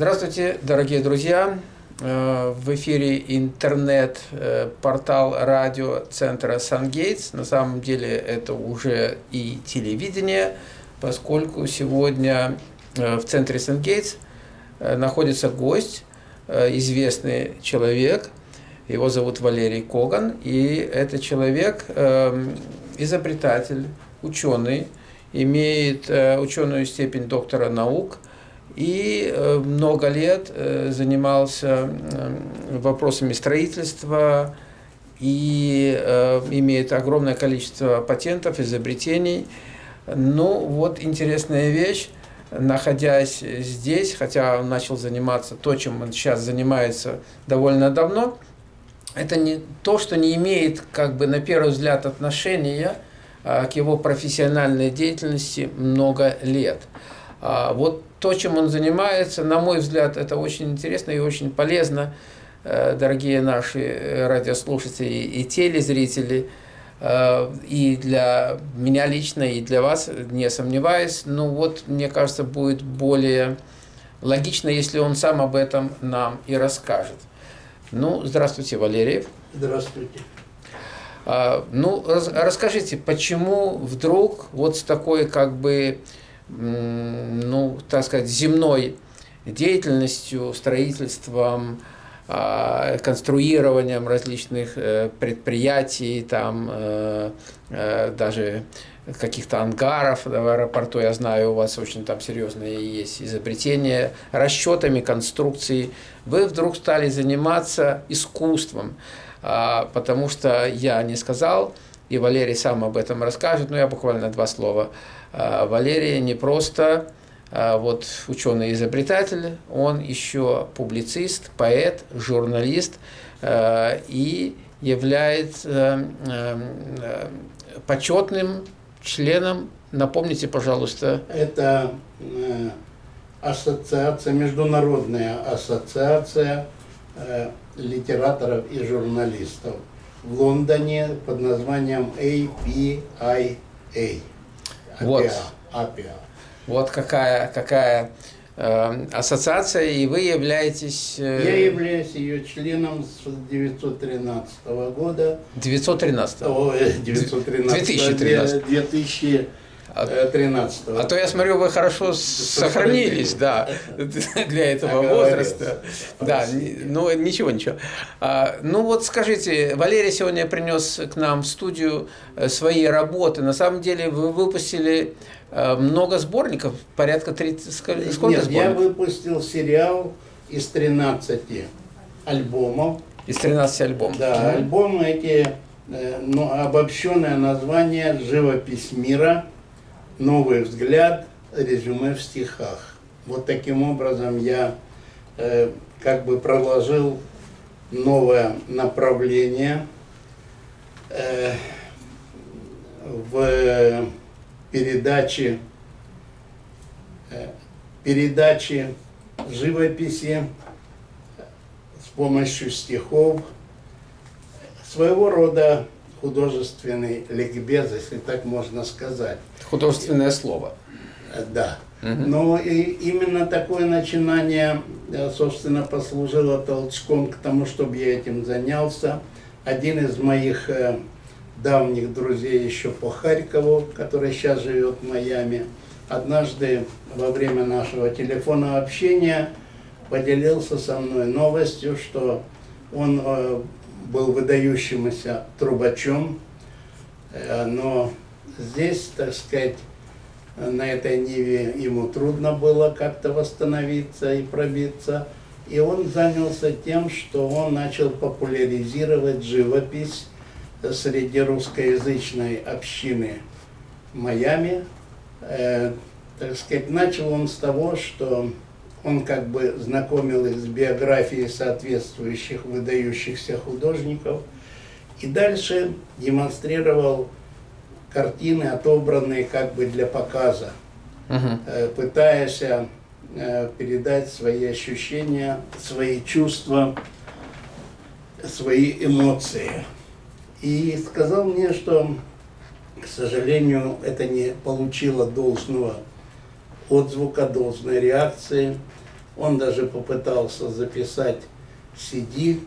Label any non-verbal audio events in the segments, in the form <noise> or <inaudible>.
Здравствуйте, дорогие друзья! Э, в эфире интернет-портал радио центра Сангейтс. На самом деле это уже и телевидение, поскольку сегодня э, в центре Сангейтс находится гость, известный человек. Его зовут Валерий Коган, и это человек, изобретатель, ученый, имеет ученую степень доктора наук – и э, много лет э, занимался вопросами строительства и э, имеет огромное количество патентов, изобретений. Ну, вот интересная вещь, находясь здесь, хотя он начал заниматься то, чем он сейчас занимается довольно давно, это не то, что не имеет, как бы, на первый взгляд, отношения а, к его профессиональной деятельности много лет. А, вот то, чем он занимается, на мой взгляд, это очень интересно и очень полезно, э, дорогие наши э, радиослушатели и телезрители, э, и для меня лично, и для вас, не сомневаюсь. Ну вот, мне кажется, будет более логично, если он сам об этом нам и расскажет. Ну, здравствуйте, Валерий. Здравствуйте. А, ну, расскажите, почему вдруг вот с такой как бы ну, так сказать, земной деятельностью, строительством, а, конструированием различных э, предприятий, там э, э, даже каких-то ангаров в аэропорту, я знаю, у вас очень там серьезные есть изобретения, расчетами конструкции. Вы вдруг стали заниматься искусством, а, потому что я не сказал, и Валерий сам об этом расскажет, но я буквально два слова. А, Валерий не просто а, вот ученый-изобретатель, он еще публицист, поэт, журналист а, и является почетным членом, напомните, пожалуйста. Это э, ассоциация, международная ассоциация э, литераторов и журналистов в Лондоне под названием APIA. Вот. APIA. Вот какая, какая э, ассоциация, и вы являетесь... Э... Я являюсь ее членом с 1913 года. 913? О, 913. 2013. 2000 13 -го. А то я смотрю, вы хорошо сохранились, да, для этого возраста. Да, ну ничего, ничего. А, ну вот скажите, Валерий сегодня принес к нам в студию э, свои работы. На самом деле вы выпустили э, много сборников, порядка 30, сколько Нет, сборников? я выпустил сериал из 13 альбомов. Из 13 альбомов. Да, альбомы эти, э, ну, обобщенное название «Живопись мира», новый взгляд, резюме в стихах. Вот таким образом я э, как бы проложил новое направление э, в передаче, э, передаче живописи с помощью стихов, своего рода художественный ликбез, если так можно сказать. Художественное слово. Да. Угу. Но и именно такое начинание, э, собственно, послужило толчком к тому, чтобы я этим занялся. Один из моих э, давних друзей еще по Харькову, который сейчас живет в Майами, однажды во время нашего телефонного общения поделился со мной новостью, что он э, был выдающимся трубачом, но здесь, так сказать, на этой ниве ему трудно было как-то восстановиться и пробиться. И он занялся тем, что он начал популяризировать живопись среди русскоязычной общины Майами. Э, так сказать, начал он с того, что он как бы знакомил их с биографией соответствующих выдающихся художников. И дальше демонстрировал картины, отобранные как бы для показа, угу. пытаясь э, передать свои ощущения, свои чувства, свои эмоции. И сказал мне, что, к сожалению, это не получило должного отзвука, должной реакции. Он даже попытался записать CD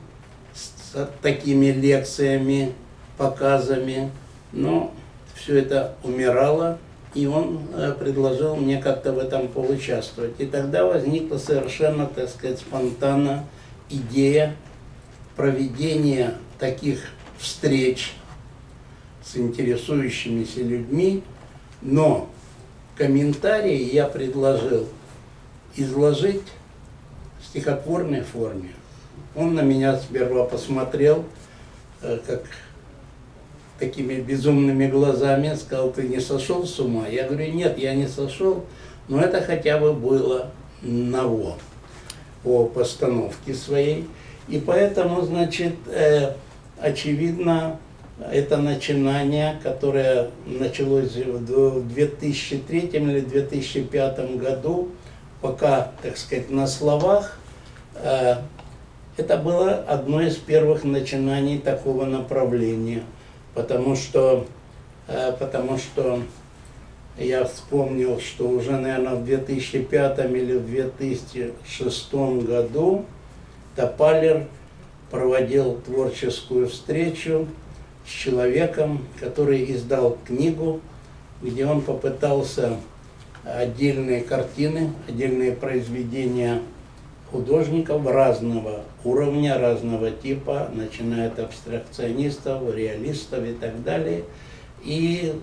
с такими лекциями, показами, но все это умирало, и он э, предложил мне как-то в этом поучаствовать. И тогда возникла совершенно, так сказать, спонтанно идея проведения таких встреч с интересующимися людьми, но комментарии я предложил изложить в стихотворной форме. Он на меня сперва посмотрел, э, как такими безумными глазами, сказал, ты не сошел с ума? Я говорю, нет, я не сошел, но это хотя бы было ново по постановке своей. И поэтому, значит, э, очевидно, это начинание, которое началось в 2003 или 2005 году, пока, так сказать, на словах, э, это было одно из первых начинаний такого направления, потому что, э, потому что я вспомнил, что уже, наверное, в 2005 или в 2006 году Топалер проводил творческую встречу с человеком, который издал книгу, где он попытался отдельные картины, отдельные произведения художников разного уровня, разного типа, начиная от абстракционистов, реалистов и так далее, и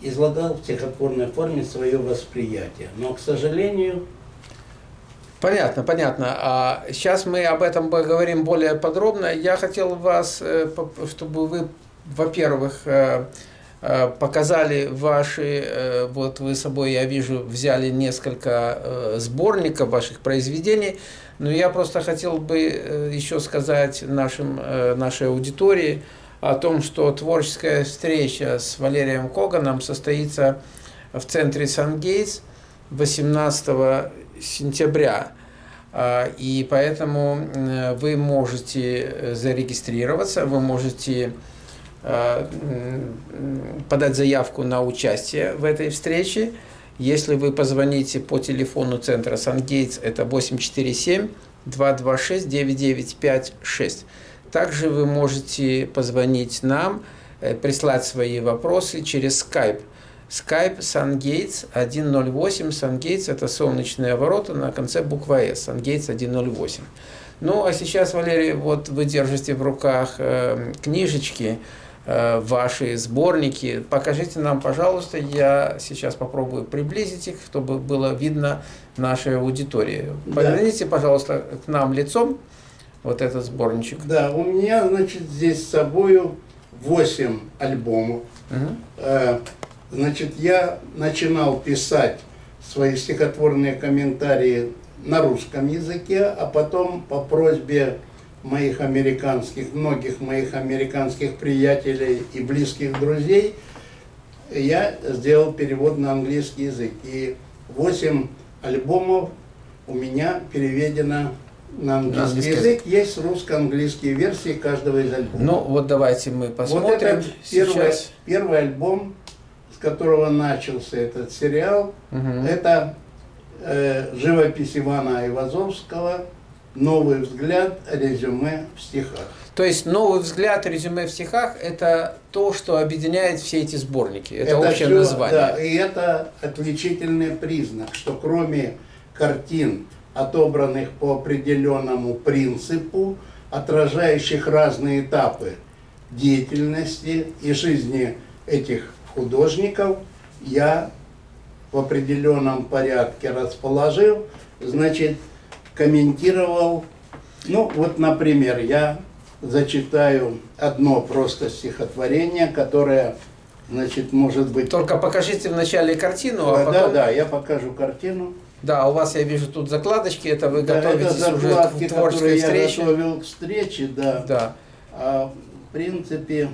излагал в стихотворной форме свое восприятие. Но, к сожалению, Понятно, понятно. А сейчас мы об этом поговорим более подробно. Я хотел вас, э, чтобы вы, во-первых, э, э, показали ваши, вот вы с собой, я вижу, взяли несколько сборников ваших произведений, но я просто хотел бы еще сказать нашим, нашей аудитории о том, что творческая встреча с Валерием Коганом состоится в центре Сан-Гейтс 18 сентября. А, и поэтому вы можете э, зарегистрироваться, вы можете подать заявку на участие в этой встрече. Если вы позвоните по телефону центра Сангейтс, это 847-226-9956. Также вы можете позвонить нам, э, прислать свои вопросы через Skype – Skype SunGates 108. SunGates – это солнечные ворота на конце буква S. SunGates 108. Ну, а сейчас, Валерий, вот вы держите в руках э, книжечки, э, ваши сборники. Покажите нам, пожалуйста, я сейчас попробую приблизить их, чтобы было видно нашей аудитории. Да. Поверните, пожалуйста, к нам лицом вот этот сборничек. Да, у меня, значит, здесь с собой 8 альбомов. Угу. Значит, я начинал писать свои стихотворные комментарии на русском языке, а потом по просьбе моих американских, многих моих американских приятелей и близких друзей, я сделал перевод на английский язык. И 8 альбомов у меня переведено на английский, английский язык. Есть русско-английские версии каждого из альбомов. Ну, вот давайте мы посмотрим вот это первый, сейчас. Первый альбом с которого начался этот сериал, угу. это э, живопись Ивана Айвазовского «Новый взгляд. Резюме в стихах». То есть новый взгляд, резюме в стихах – это то, что объединяет все эти сборники. Это, это общее все, название. Да, и это отличительный признак, что кроме картин, отобранных по определенному принципу, отражающих разные этапы деятельности и жизни этих художников я в определенном порядке расположил, значит, комментировал, ну вот, например, я зачитаю одно просто стихотворение, которое, значит, может быть... Только покажите вначале картину, а потом... Да, да, я покажу картину. Да, у вас, я вижу, тут закладочки, это вы да, готовитесь это уже к творческой встрече. я готовил к встрече, да. Да. А, в принципе,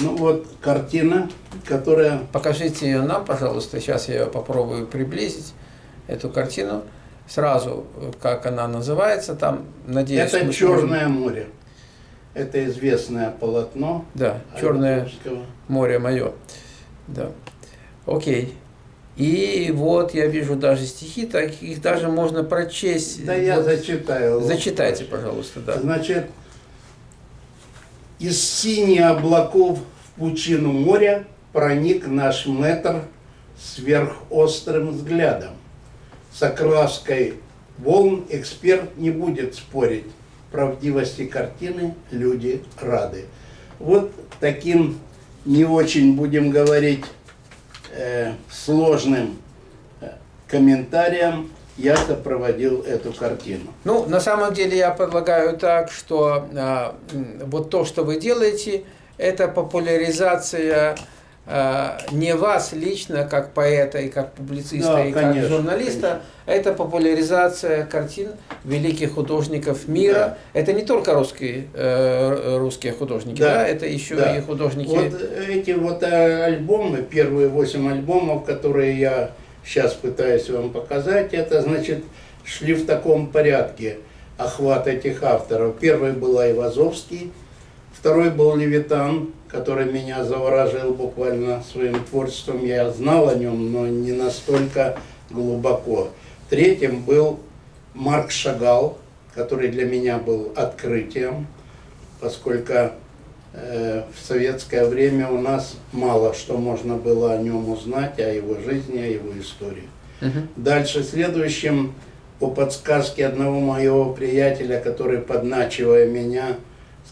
ну вот картина, которая... Покажите ее нам, пожалуйста. Сейчас я ее попробую приблизить, эту картину. Сразу, как она называется, там, надеюсь... Это «Черное сможем... море». Это известное полотно. Да, «Черное море мое». Да. Окей. И вот я вижу даже стихи, так их даже можно прочесть. Да я вот, зачитаю. Зачитайте, пожалуйста, да. Значит, из синих облаков в пучину моря проник наш метр сверхострым взглядом. С окраской волн эксперт не будет спорить. Правдивости картины люди рады. Вот таким не очень, будем говорить, э, сложным э, комментарием я сопроводил эту картину. Ну, на самом деле я предлагаю так, что э, вот то, что вы делаете, это популяризация не вас лично, как поэта и как публициста Да, и конечно, как журналиста, это популяризация картин великих художников мира. Да. Это не только русские, э, русские художники, да, Да, это еще да. и художники. Вот эти вот э, альбомы, первые восемь альбомов, которые я сейчас пытаюсь вам показать, это значит шли в таком порядке охват этих авторов. Первый был Айвазовский, второй был Левитан, который меня заворожил буквально своим творчеством. Я знал о нем, но не настолько глубоко. Третьим был Марк Шагал, который для меня был открытием, поскольку э, в советское время у нас мало что можно было о нем узнать, о его жизни, о его истории. Мгм. Дальше следующим, по подсказке одного моего приятеля, который, подначивая меня,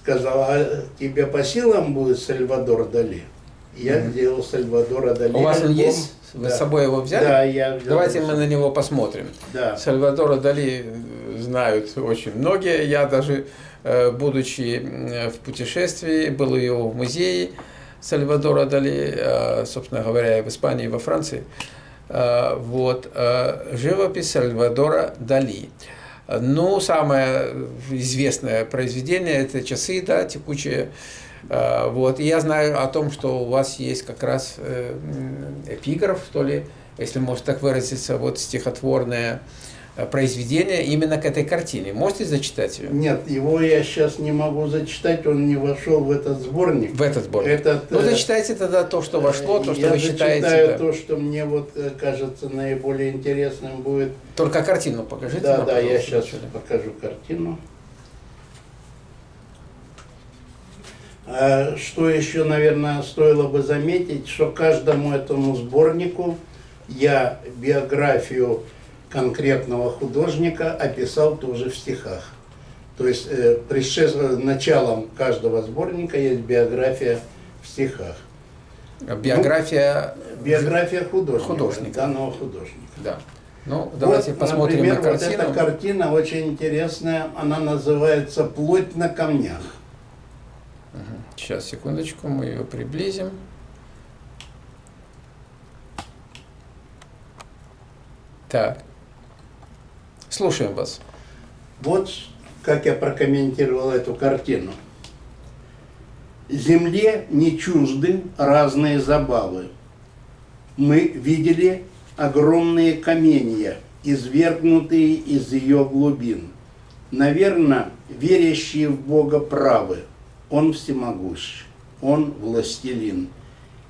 сказал, а тебе по силам будет Сальвадор Дали? Я Мгм. сделал Сальвадора Дали. У вас он есть? Вы Да. с собой его взяли? Да, я взял. Давайте мы на него посмотрим. Да. Сальвадора Дали э, знают очень многие. Я даже, э, будучи в путешествии, был у его в музее Сальвадора Дали, э, собственно говоря, и в Испании, и во Франции. Вот. Живопись Сальвадора Дали. Ну, самое известное произведение – это «Часы», да, текучие. Э, Вот. И я знаю о том, что у вас есть как раз э, эпиграф, что ли, если можно так выразиться, вот стихотворное произведение именно к этой картине. Можете зачитать ее? Нет, его я сейчас не могу зачитать, он не вошел в этот сборник. В этот сборник. Этот, ну, э, зачитайте тогда то, что вошло, то, что я вы считаете. зачитаю да. то, что мне вот э, кажется наиболее интересным будет. Только картину покажите. Да, нам, да, я сейчас вначале. покажу картину. А, Что еще, наверное, стоило бы заметить, что каждому этому сборнику я биографию конкретного художника описал тоже в стихах. То есть э, предшествуя- началом каждого сборника есть биография в стихах. Биография. Биография художника, Художника. данного художника. Да. Ну, давайте Вот, посмотрим например, на картину. Вот эта картина очень интересная, она называется «Плоть на камнях». Сейчас, секундочку, мы ее приблизим. Так. Слушаем вас. Вот как я прокомментировал эту картину. Земле не чужды разные забавы. Мы видели огромные каменья, извергнутые из ее глубин. Наверное, верящие в Бога правы. Он всемогущ, Он властелин.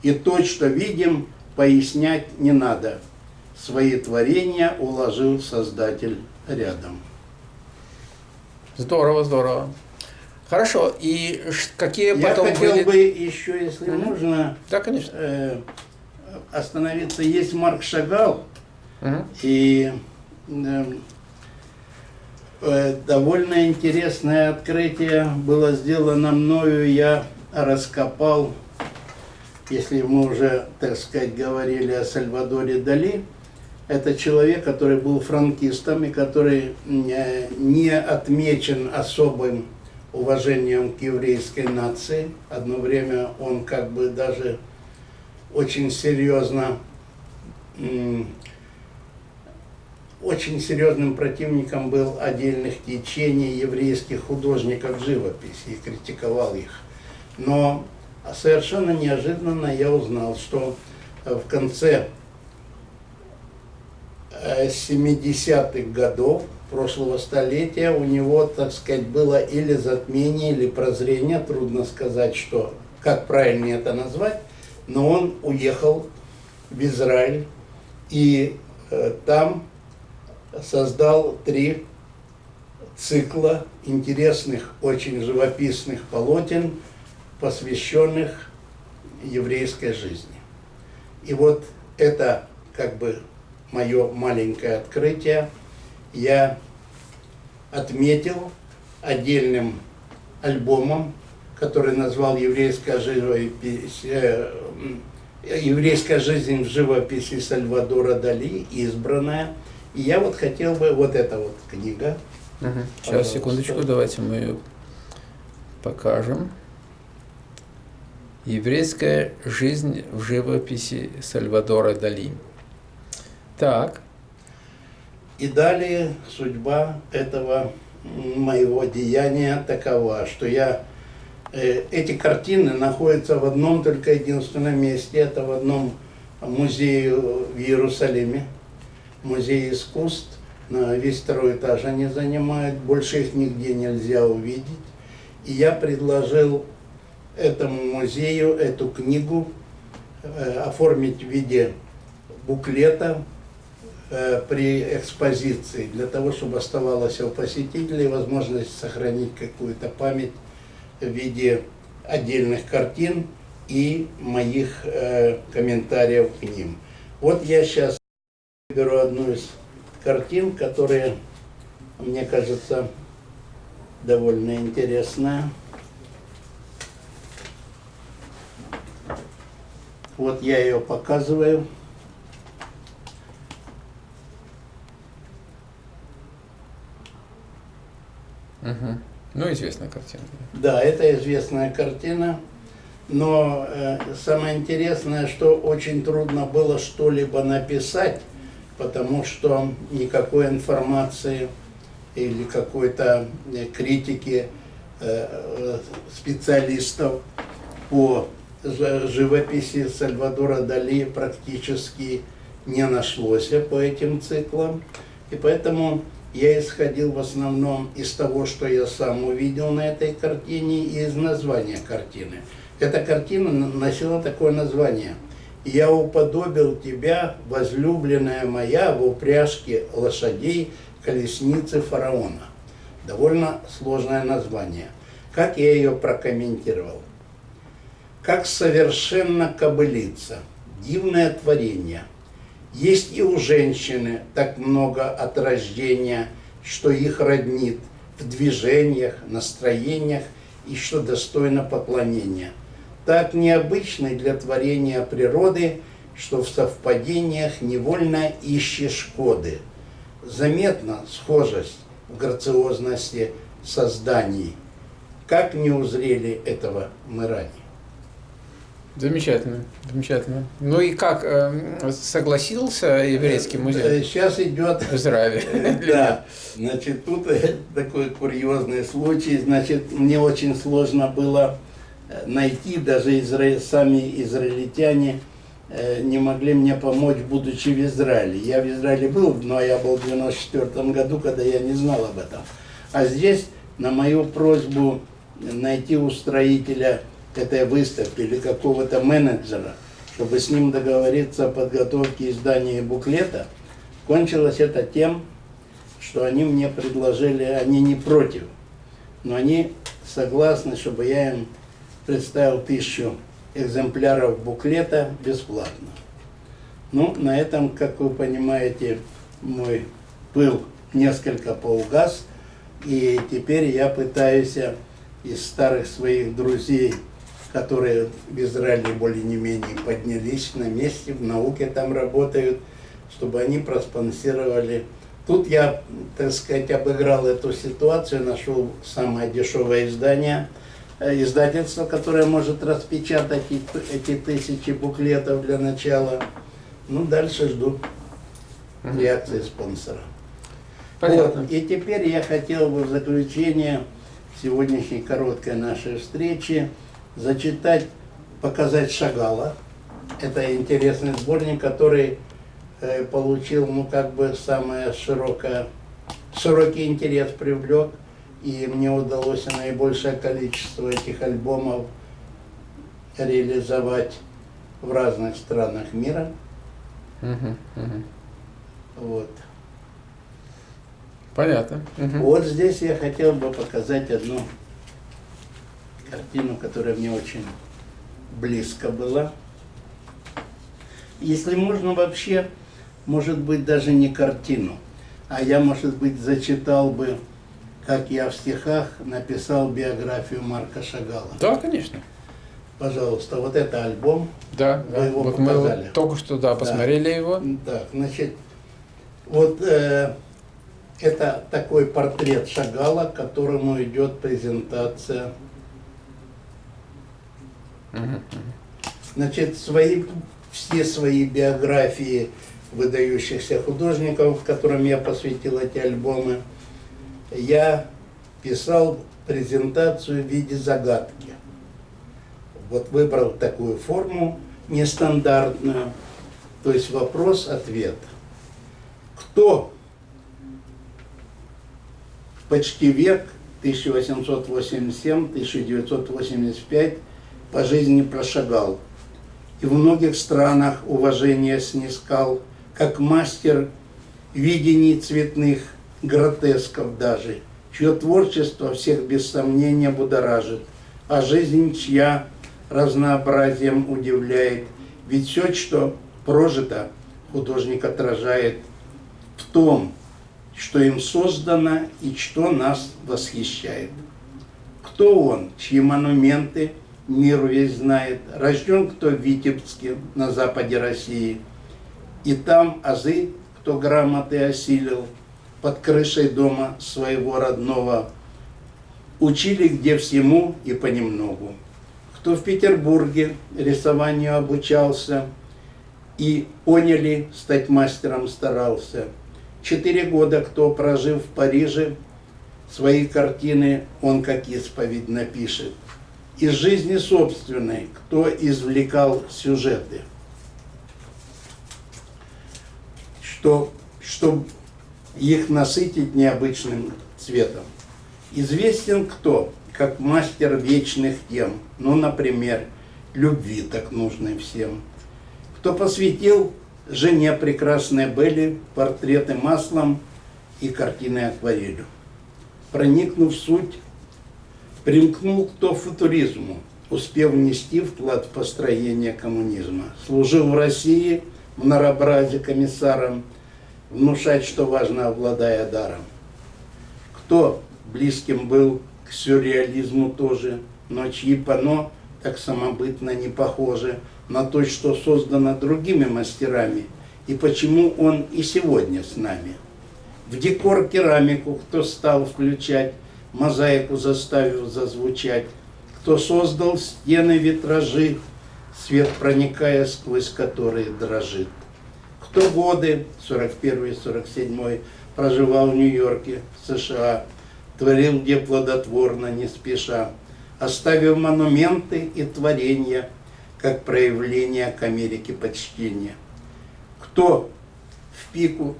И то, что видим, пояснять не надо. Свои творения уложил Создатель рядом. Здорово, здорово. Хорошо. И какие Я потом хотел были... бы еще, если Мгм. можно, Да, конечно. э, остановиться. Есть Марк Шагал, Мгм. и э, э, довольно интересное открытие было сделано мною. Я раскопал, если мы уже, так сказать, говорили о Сальвадоре Дали, это человек, который был франкистом и который э, не отмечен особым уважением к еврейской нации. Одно время он как бы даже очень серьезно, очень серьезным противником был отдельных течений еврейских художников живописи и критиковал их. Но совершенно неожиданно я узнал, что э, в конце 70-х годов прошлого столетия у него, так сказать, было или затмение, или прозрение, трудно сказать, что, как правильно это назвать, но он уехал в Израиль И э, там создал три цикла интересных, очень живописных полотен, посвященных еврейской жизни. И вот это как бы мое маленькое открытие я отметил отдельным альбомом, который назвал «Еврейская живопись», э, «Еврейская жизнь в живописи Сальвадора Дали», избранная. И я вот хотел бы, вот эта вот книга. Угу. Сейчас, секундочку, давайте мы ее покажем. Еврейская жизнь в живописи Сальвадора Дали. Так. И далее судьба этого моего деяния такова, что я э, эти картины находятся в одном только единственном месте, это в одном музее в Иерусалиме, музей искусств, на весь второй этаж они занимают, больше их нигде нельзя увидеть. И я предложил этому музею эту книгу э, оформить в виде буклета при экспозиции, для того, чтобы оставалась у посетителей возможность сохранить какую-то память в виде отдельных картин и моих э, комментариев к ним. Вот я сейчас беру одну из картин, которая, мне кажется, довольно интересная. Вот я ее показываю. Угу. Ну, известная картина. Да, это известная картина. Но э, самое интересное, что очень трудно было что-либо написать, потому что никакой информации или какой-то э, критики э, специалистов по живописи Сальвадора Дали практически не нашлось по этим циклам. И поэтому я исходил в основном из того, что я сам увидел на этой картине и из названия картины. Эта картина носила такое название «Я уподобил тебя, возлюбленная моя, в упряжке лошадей колесницы фараона». Довольно сложное название. Как я ее прокомментировал? как совершенно кобылица, дивное творение. Есть и у женщины так много от рождения, что их роднит в движениях, настроениях и что достойно поклонения. Так необычный для творения природы, что в совпадениях невольно ищешь коды. Заметна схожесть в грациозности созданий. Как не узрели этого мы ранее? Замечательно, замечательно. Ну и как, э, согласился еврейский музей? Сейчас идет... В Израиле. <laughs> Да, значит, тут э, такой курьезный случай. Значит, мне очень сложно было э, найти, даже изра... сами израильтяне не могли мне помочь, будучи в Израиле. Я в Израиле был, но я был в 94 году, когда я не знал об этом. А здесь на мою просьбу найти устроителя этой выставки или какого-то менеджера, чтобы с ним договориться о подготовке издания буклета, кончилось это тем, что они мне предложили, они не против, но они согласны, чтобы я им представил тысячу экземпляров буклета бесплатно. Ну, на этом, как вы понимаете, мой пыл несколько поугас, и теперь я пытаюсь из старых своих друзей которые в Израиле более не менее поднялись на месте, в науке там работают, чтобы они проспонсировали. Тут я, так сказать, обыграл эту ситуацию, нашел самое дешевое издание, э, издательство, которое может распечатать эти тысячи буклетов для начала. Ну, дальше жду реакции спонсора. Понятно. Вот. И теперь я хотел бы в заключение сегодняшней короткой нашей встречи зачитать, показать Шагала. Это интересный сборник, который э, получил, ну, как бы, самое широкое, широкий интерес привлек. И мне удалось наибольшее количество этих альбомов реализовать в разных странах мира. Вот. Понятно. Угу. Вот здесь я хотел бы показать одну картину, которая мне очень близко была. Если можно вообще, может быть, даже не картину, а я, может быть, зачитал бы, как я в стихах написал биографию Марка Шагала. Да, конечно. Пожалуйста, вот это альбом. Да, Вы да. его вот показали. мы только что да, посмотрели да. его. Так, значит, вот э, это такой портрет Шагала, к которому идет презентация. Значит, свои, все свои биографии выдающихся художников, которым я посвятил эти альбомы, я писал презентацию в виде загадки. Вот выбрал такую форму нестандартную, то есть вопрос-ответ. Кто почти век, 1887-1985, по жизни прошагал. И в многих странах уважение снискал, как мастер видений цветных, гротесков даже, чье творчество всех без сомнения будоражит, а жизнь чья разнообразием удивляет. Ведь все, что прожито, художник отражает в том, что им создано и что нас восхищает. Кто он, чьи монументы миру весь знает, рожден кто в Витебске на западе России, и там азы, кто грамоты осилил, под крышей дома своего родного, учили где всему и понемногу. Кто в Петербурге рисованию обучался и поняли, стать мастером старался – Четыре года, кто прожив в Париже, свои картины он как исповедь напишет. Из жизни собственной, кто извлекал сюжеты. Что, чтобы их насытить необычным цветом. Известен кто, как мастер вечных тем, ну, например, любви так нужной всем. Кто посвятил жене прекрасной Белли портреты маслом и картины акварелью. Проникнув в суть, примкнул кто футуризму, успев внести вклад в построение коммунизма. Служил в России в наробразе комиссаром, внушать, что важно, обладая даром. Кто близким был к сюрреализму тоже, но чьи пано так самобытно не похожи, на то, что создано другими мастерами, и почему он и сегодня с нами. В декор керамику кто стал включать, мозаику заставив зазвучать, кто создал стены витражи, свет проникая сквозь которые дрожит. Кто годы, 41-47, проживал в Нью-Йорке, США, творил где плодотворно, не спеша, оставив монументы и творения – как проявление к Америке почтения. Кто в пику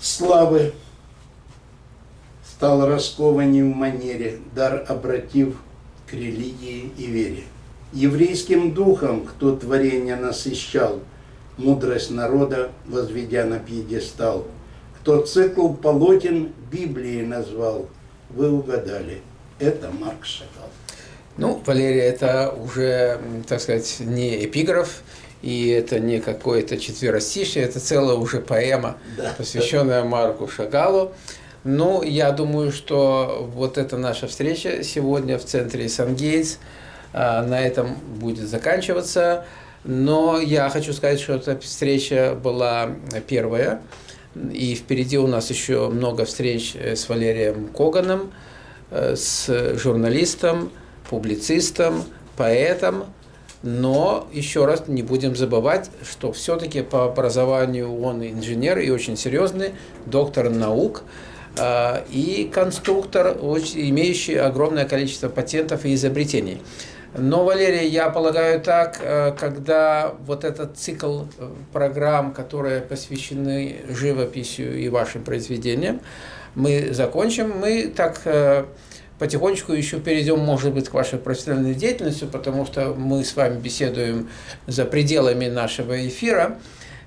славы стал раскованнее в манере, дар обратив к религии и вере. Еврейским духом, кто творение насыщал, мудрость народа возведя на пьедестал, кто цикл полотен Библии назвал, вы угадали, это Марк Шагал. Ну, Валерия, это уже, так сказать, не эпиграф, и это не какое-то четверостишее, это целая уже поэма, да. посвященная Марку Шагалу. Ну, я думаю, что вот эта наша встреча сегодня в центре Сангейтс а, на этом будет заканчиваться. Но я хочу сказать, что эта встреча была первая, и впереди у нас еще много встреч с Валерием Коганом, э, с журналистом, публицистом, поэтом, но еще раз не будем забывать, что все-таки по образованию он инженер и очень серьезный, доктор наук. э, и конструктор, имеющий огромное количество патентов и изобретений. Но, Валерий, я полагаю так, э, когда вот этот цикл э, программ, которые посвящены живописью и вашим произведениям, мы закончим, мы так потихонечку еще перейдем, может быть, к вашей профессиональной деятельности, потому что мы с вами беседуем за пределами нашего эфира.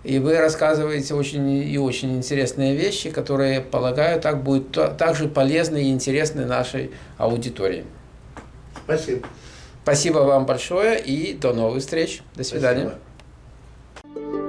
И вы рассказываете очень и очень интересные вещи, которые, полагаю, так будут также полезны и интересны нашей аудитории. Спасибо. Спасибо вам большое и до новых встреч. До свидания. Спасибо.